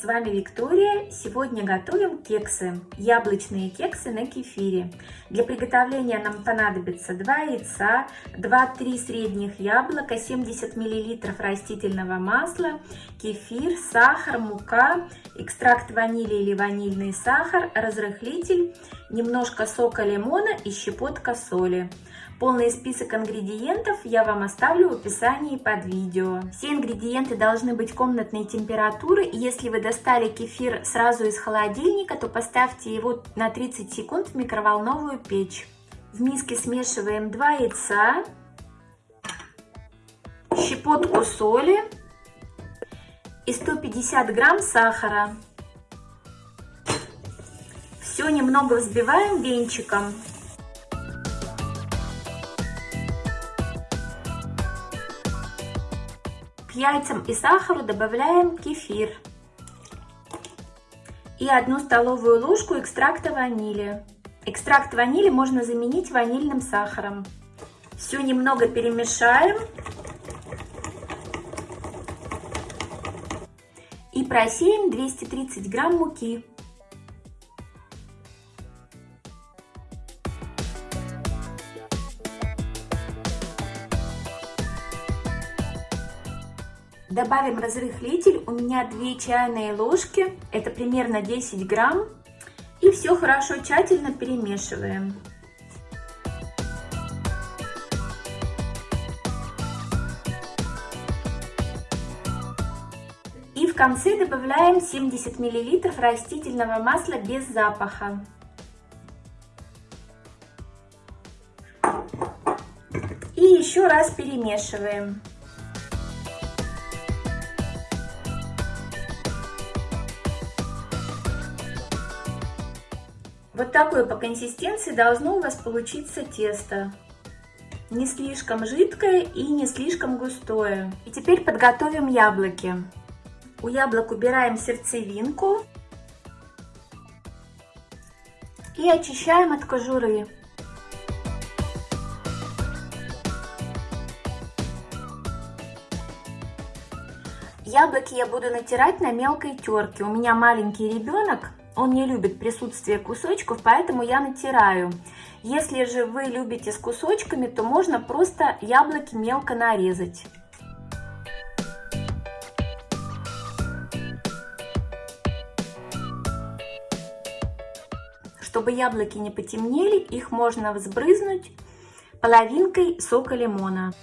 С вами Виктория. Сегодня готовим кексы, яблочные кексы на кефире. Для приготовления нам понадобится 2 яйца, 2-3 средних яблока, 70 мл растительного масла, кефир, сахар, мука, экстракт ванили или ванильный сахар, разрыхлитель, немножко сока лимона и щепотка соли. Полный список ингредиентов я вам оставлю в описании под видео. Все ингредиенты должны быть комнатной температуры. Если вы достали кефир сразу из холодильника, то поставьте его на 30 секунд в микроволновую печь. В миске смешиваем 2 яйца, щепотку соли и 150 грамм сахара. Все немного взбиваем венчиком. К яйцам и сахару добавляем кефир и одну столовую ложку экстракта ванили. Экстракт ванили можно заменить ванильным сахаром. Все немного перемешаем и просеем 230 грамм муки. Добавим разрыхлитель, у меня 2 чайные ложки, это примерно 10 грамм. И все хорошо тщательно перемешиваем. И в конце добавляем 70 мл растительного масла без запаха. И еще раз перемешиваем. Вот такое по консистенции должно у вас получиться тесто. Не слишком жидкое и не слишком густое. И теперь подготовим яблоки. У яблок убираем сердцевинку и очищаем от кожуры. Яблоки я буду натирать на мелкой терке. У меня маленький ребенок, он не любит присутствие кусочков, поэтому я натираю. Если же вы любите с кусочками, то можно просто яблоки мелко нарезать. Чтобы яблоки не потемнели, их можно взбрызнуть половинкой сока лимона.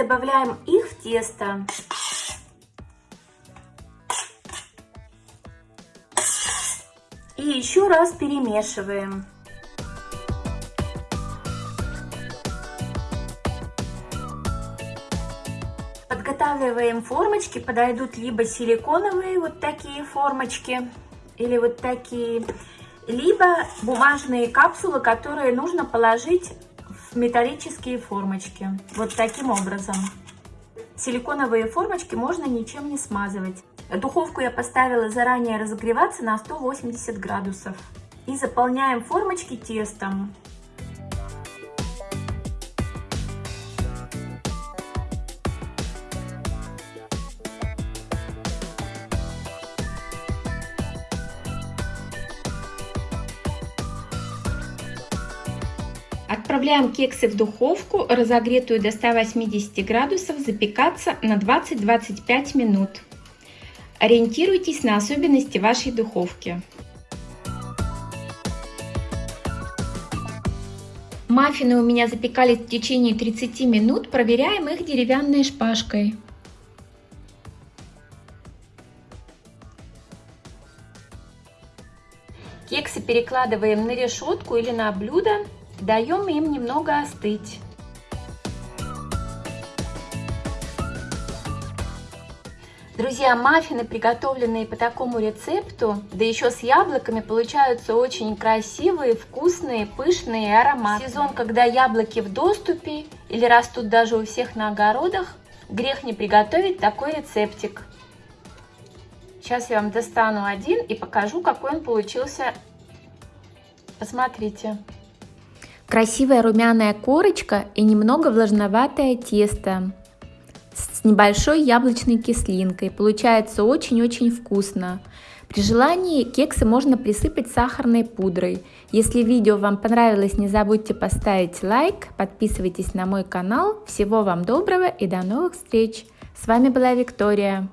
Добавляем их в тесто. И еще раз перемешиваем. Подготавливаем формочки, подойдут либо силиконовые вот такие формочки, или вот такие, либо бумажные капсулы, которые нужно положить металлические формочки. Вот таким образом. Силиконовые формочки можно ничем не смазывать. Духовку я поставила заранее разогреваться на 180 градусов. И заполняем формочки тестом. Отправляем кексы в духовку, разогретую до 180 градусов, запекаться на 20-25 минут. Ориентируйтесь на особенности вашей духовки. Маффины у меня запекались в течение 30 минут, проверяем их деревянной шпажкой. Кексы перекладываем на решетку или на блюдо Даем им немного остыть. Друзья, маффины, приготовленные по такому рецепту, да еще с яблоками, получаются очень красивые, вкусные, пышные и ароматные. сезон, когда яблоки в доступе или растут даже у всех на огородах, грех не приготовить такой рецептик. Сейчас я вам достану один и покажу, какой он получился. Посмотрите. Красивая румяная корочка и немного влажноватое тесто с небольшой яблочной кислинкой. Получается очень-очень вкусно. При желании кексы можно присыпать сахарной пудрой. Если видео вам понравилось, не забудьте поставить лайк, подписывайтесь на мой канал. Всего вам доброго и до новых встреч! С вами была Виктория.